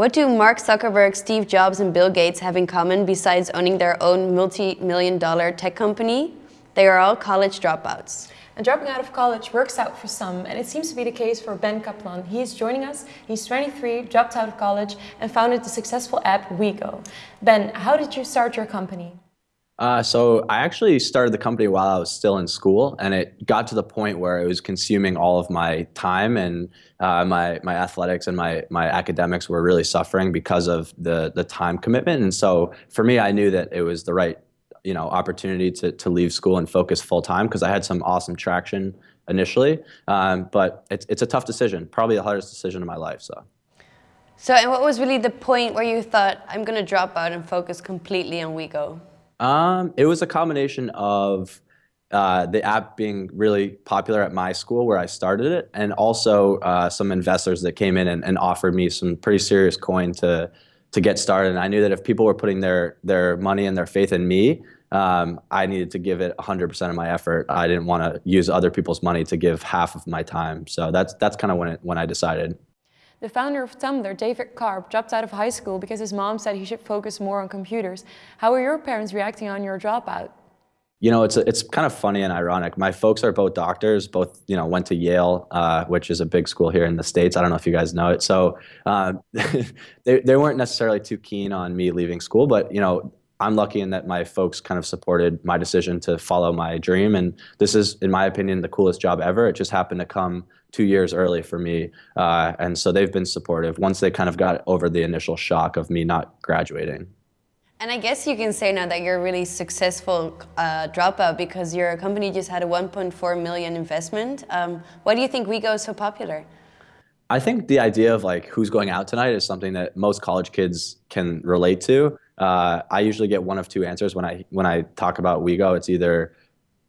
What do Mark Zuckerberg, Steve Jobs, and Bill Gates have in common besides owning their own multi-million dollar tech company? They are all college dropouts. And dropping out of college works out for some, and it seems to be the case for Ben Kaplan. He is joining us. He's 23, dropped out of college, and founded the successful app WeGo. Ben, how did you start your company? Uh, so I actually started the company while I was still in school, and it got to the point where it was consuming all of my time, and uh, my my athletics and my my academics were really suffering because of the the time commitment. And so for me, I knew that it was the right you know opportunity to to leave school and focus full time because I had some awesome traction initially, um, but it's it's a tough decision, probably the hardest decision of my life. So. So, and what was really the point where you thought, I'm going to drop out and focus completely on WeGo? Um, it was a combination of uh, the app being really popular at my school where I started it, and also uh, some investors that came in and, and, offered me some pretty serious coin to to get started. And I knew that if people were putting their their money and their faith in me, um, I needed to give it 100% of my effort. I didn't want to use other people's money to give half of my time. So that's that's kind of when it when I decided. The founder of Tumblr, David Karp, dropped out of high school because his mom said he should focus more on computers. How are your parents reacting on your dropout? You know, it's it's kind of funny and ironic. My folks are both doctors, both you know went to Yale, uh, which is a big school here in the states. I don't know if you guys know it. So uh, they they weren't necessarily too keen on me leaving school, but you know I'm lucky in that my folks kind of supported my decision to follow my dream. And this is, in my opinion, the coolest job ever. It just happened to come two years early for me. Uh, and so they've been supportive once they kind of got over the initial shock of me not graduating. And I guess you can say now that you're a really successful uh, dropout because your company just had a 1.4 million investment. Um, why do you think WeGo is so popular? I think the idea of like who's going out tonight is something that most college kids can relate to. Uh, I usually get one of two answers when I when I talk about WeGo. It's either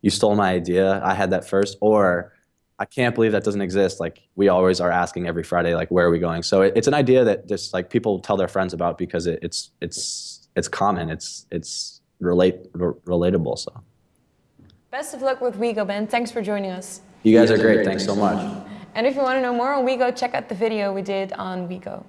you stole my idea, I had that first, or I can't believe that doesn't exist. Like we always are asking every Friday, like where are we going? So it, it's an idea that just like people tell their friends about because it, it's it's it's common. It's it's relate relatable. So. Best of luck with WeGo, Ben. Thanks for joining us. You guys are great. Thanks so much. And if you want to know more on WeGo, check out the video we did on WeGo.